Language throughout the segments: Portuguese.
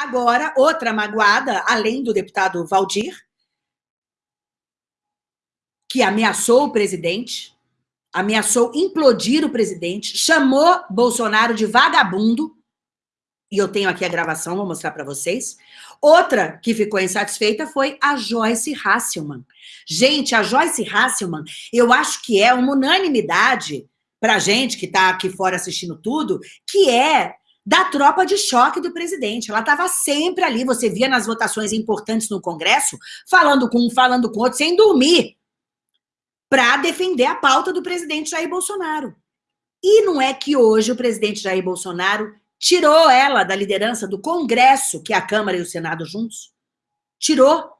Agora, outra magoada, além do deputado Valdir, que ameaçou o presidente, ameaçou implodir o presidente, chamou Bolsonaro de vagabundo, e eu tenho aqui a gravação, vou mostrar para vocês. Outra que ficou insatisfeita foi a Joyce Hasselman. Gente, a Joyce Hasselman, eu acho que é uma unanimidade para gente que está aqui fora assistindo tudo, que é da tropa de choque do presidente. Ela estava sempre ali, você via nas votações importantes no Congresso, falando com um, falando com outro, sem dormir, para defender a pauta do presidente Jair Bolsonaro. E não é que hoje o presidente Jair Bolsonaro tirou ela da liderança do Congresso, que é a Câmara e o Senado juntos, tirou,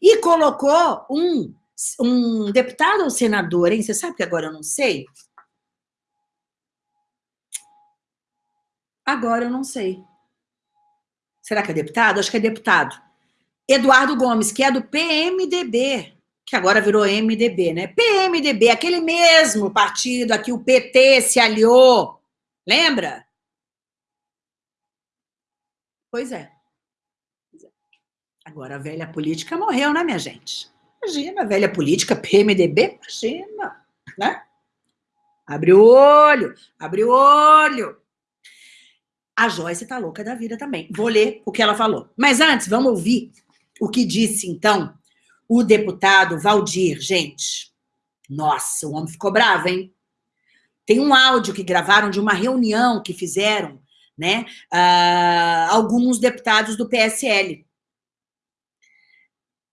e colocou um, um deputado ou senador, hein? Você sabe que agora eu não sei? Agora eu não sei. Será que é deputado? Acho que é deputado. Eduardo Gomes, que é do PMDB, que agora virou MDB, né? PMDB, aquele mesmo partido a que o PT se aliou. Lembra? Pois é. Agora a velha política morreu, né, minha gente? Imagina, a velha política, PMDB, imagina, né? Abre o olho, abre o olho. A Joyce tá louca da vida também. Vou ler o que ela falou. Mas antes, vamos ouvir o que disse, então, o deputado Valdir. Gente, nossa, o homem ficou bravo, hein? Tem um áudio que gravaram de uma reunião que fizeram, né, uh, alguns deputados do PSL.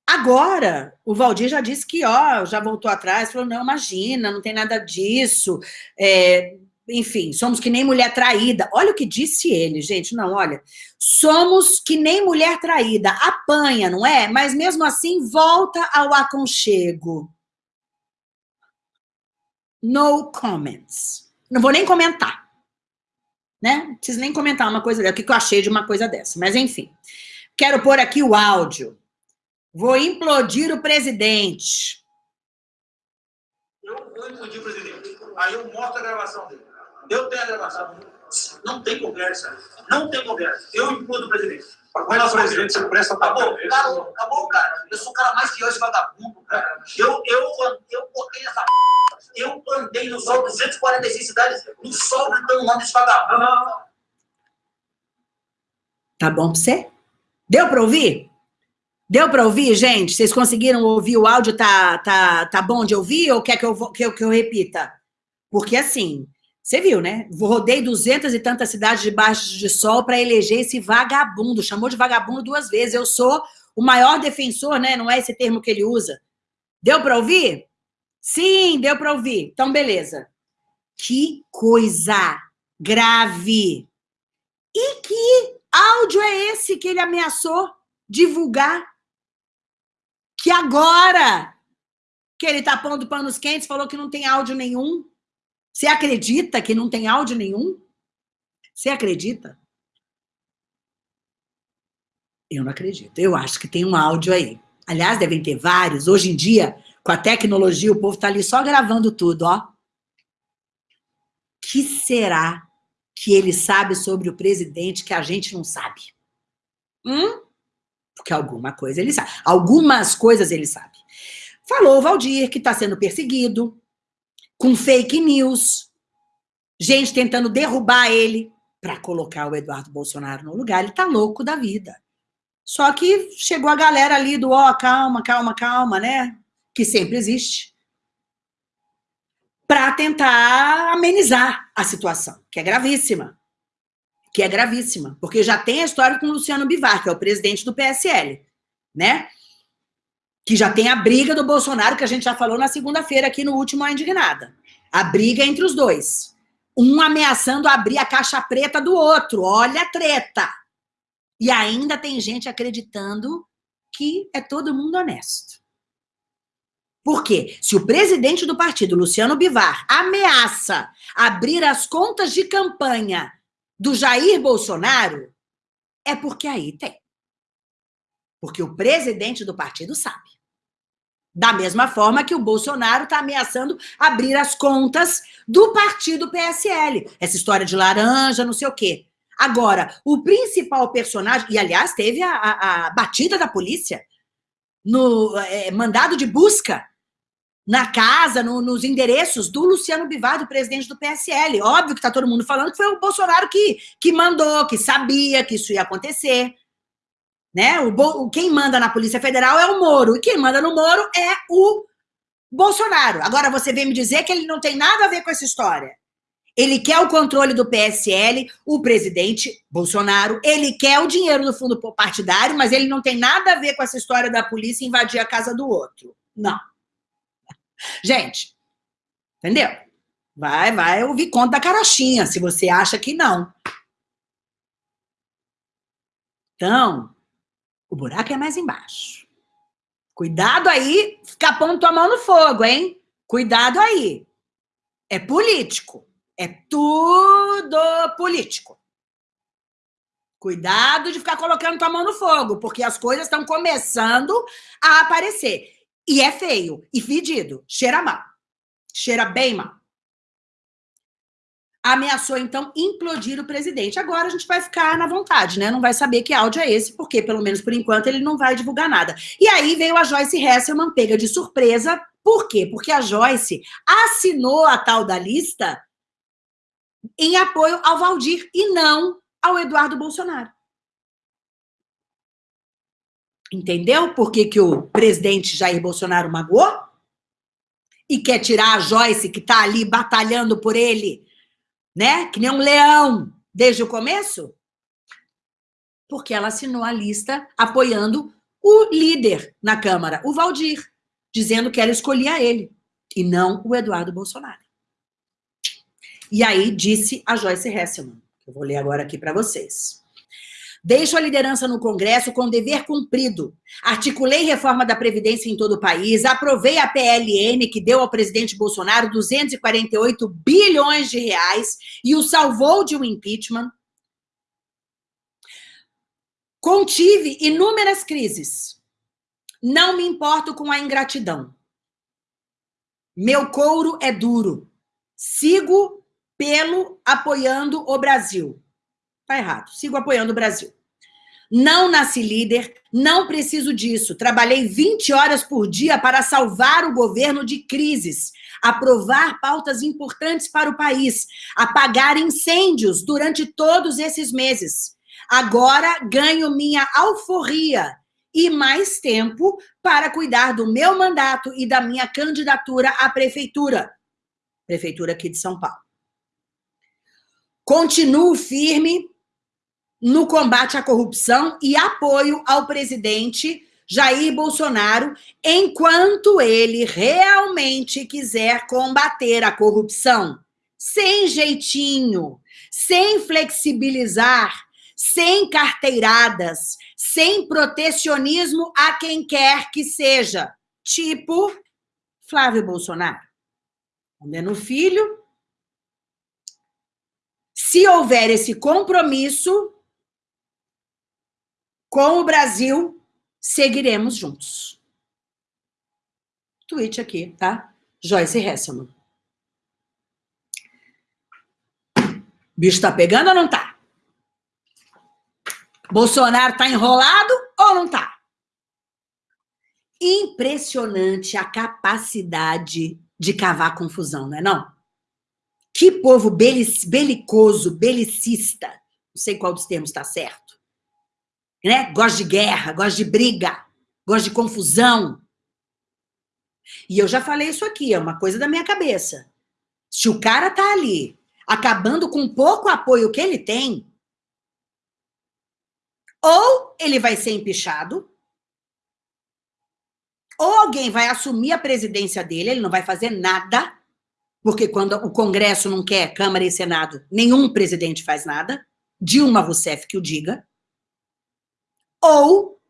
Agora, o Valdir já disse que, ó, já voltou atrás, falou, não, imagina, não tem nada disso, é, enfim, somos que nem mulher traída. Olha o que disse ele, gente. Não, olha, somos que nem mulher traída. Apanha, não é? Mas mesmo assim, volta ao aconchego. No comments. Não vou nem comentar. Né? Não preciso nem comentar uma coisa dessa. O que eu achei de uma coisa dessa. Mas, enfim. Quero pôr aqui o áudio. Vou implodir o presidente. Eu vou implodir o presidente. Aí eu mostro a gravação dele. Eu tenho a gravação. Não tem conversa. Não tem conversa. Eu implodo o presidente. Mas, presidente, você presta acabou, acabou, acabou, cara. Eu sou o cara mais que hoje vagabundo, cara. Eu, eu, eu botei essa eu andei no sol 246 cidades, no sol gritando o nome desse vagabundo. Tá bom pra você? Deu pra ouvir? Deu para ouvir, gente? Vocês conseguiram ouvir? O áudio tá, tá, tá bom de ouvir ou quer que eu, que eu, que eu repita? Porque assim, você viu, né? Rodei duzentas e tantas cidades debaixo de sol para eleger esse vagabundo. Chamou de vagabundo duas vezes. Eu sou o maior defensor, né? Não é esse termo que ele usa. Deu para ouvir? Sim, deu para ouvir. Então, beleza. Que coisa grave. E que áudio é esse que ele ameaçou divulgar? Que agora que ele tá pondo panos quentes, falou que não tem áudio nenhum. Você acredita que não tem áudio nenhum? Você acredita? Eu não acredito. Eu acho que tem um áudio aí. Aliás, devem ter vários. Hoje em dia, com a tecnologia, o povo está ali só gravando tudo, ó. que será que ele sabe sobre o presidente que a gente não sabe? Hum? Porque alguma coisa ele sabe. Algumas coisas ele sabe. Falou o Valdir que está sendo perseguido, com fake news, gente tentando derrubar ele para colocar o Eduardo Bolsonaro no lugar. Ele tá louco da vida. Só que chegou a galera ali do, ó, oh, calma, calma, calma, né? Que sempre existe. Para tentar amenizar a situação, que é gravíssima. Que é gravíssima. Porque já tem a história com o Luciano Bivar, que é o presidente do PSL, né? Que já tem a briga do Bolsonaro, que a gente já falou na segunda-feira aqui no último A Indignada. A briga entre os dois. Um ameaçando abrir a caixa preta do outro. Olha a treta. E ainda tem gente acreditando que é todo mundo honesto. Por quê? Se o presidente do partido, Luciano Bivar, ameaça abrir as contas de campanha do Jair Bolsonaro, é porque aí tem. Porque o presidente do partido sabe. Da mesma forma que o Bolsonaro está ameaçando abrir as contas do partido PSL. Essa história de laranja, não sei o quê. Agora, o principal personagem, e aliás, teve a, a, a batida da polícia no é, mandado de busca na casa, no, nos endereços do Luciano Bivar, do presidente do PSL. Óbvio que está todo mundo falando que foi o Bolsonaro que, que mandou, que sabia que isso ia acontecer. Né? O, quem manda na Polícia Federal é o Moro, e quem manda no Moro é o Bolsonaro. Agora, você vem me dizer que ele não tem nada a ver com essa história. Ele quer o controle do PSL, o presidente Bolsonaro, ele quer o dinheiro do fundo partidário, mas ele não tem nada a ver com essa história da polícia invadir a casa do outro. Não. Gente, entendeu? Vai, vai ouvir conta da carochinha, se você acha que não. Então, o buraco é mais embaixo. Cuidado aí, ficar pondo tua mão no fogo, hein? Cuidado aí. É político. É tudo político. Cuidado de ficar colocando tua mão no fogo, porque as coisas estão começando a aparecer. E é feio, e fedido, cheira mal. Cheira bem mal. Ameaçou, então, implodir o presidente. Agora a gente vai ficar na vontade, né? Não vai saber que áudio é esse, porque, pelo menos por enquanto, ele não vai divulgar nada. E aí veio a Joyce Hesselman, pega de surpresa. Por quê? Porque a Joyce assinou a tal da lista em apoio ao Valdir e não ao Eduardo Bolsonaro. Entendeu por que, que o presidente Jair Bolsonaro magoou? E quer tirar a Joyce, que está ali batalhando por ele, né? Que nem um leão desde o começo? Porque ela assinou a lista apoiando o líder na Câmara, o Valdir, dizendo que ela escolhia ele e não o Eduardo Bolsonaro. E aí disse a Joyce Hesselman, que eu vou ler agora aqui para vocês. Deixo a liderança no Congresso com dever cumprido. Articulei reforma da Previdência em todo o país, aprovei a PLN, que deu ao presidente Bolsonaro 248 bilhões de reais e o salvou de um impeachment. Contive inúmeras crises. Não me importo com a ingratidão. Meu couro é duro. Sigo pelo apoiando o Brasil. Tá errado. Sigo apoiando o Brasil. Não nasci líder, não preciso disso. Trabalhei 20 horas por dia para salvar o governo de crises, aprovar pautas importantes para o país, apagar incêndios durante todos esses meses. Agora ganho minha alforria e mais tempo para cuidar do meu mandato e da minha candidatura à prefeitura. Prefeitura aqui de São Paulo. Continuo firme no combate à corrupção e apoio ao presidente Jair Bolsonaro, enquanto ele realmente quiser combater a corrupção. Sem jeitinho, sem flexibilizar, sem carteiradas, sem protecionismo a quem quer que seja. Tipo Flávio Bolsonaro. Andando filho, se houver esse compromisso com o Brasil, seguiremos juntos. Tweet aqui, tá? Joyce Hesselman. Bicho tá pegando ou não tá? Bolsonaro tá enrolado ou não tá? Impressionante a capacidade de cavar confusão, não é não? Que povo belicoso, belicista, não sei qual dos termos está certo. Né? Gosta de guerra, gosta de briga, gosta de confusão. E eu já falei isso aqui, é uma coisa da minha cabeça. Se o cara tá ali, acabando com pouco apoio que ele tem, ou ele vai ser empichado, ou alguém vai assumir a presidência dele, ele não vai fazer nada, porque quando o Congresso não quer, Câmara e Senado, nenhum presidente faz nada, Dilma Rousseff que o diga, ou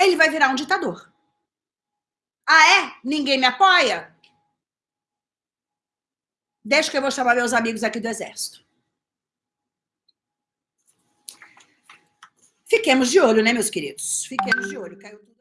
ele vai virar um ditador. Ah, é? Ninguém me apoia? Deixa que eu vou chamar meus amigos aqui do Exército. Fiquemos de olho, né, meus queridos? Fiquemos de olho. Caiu tudo.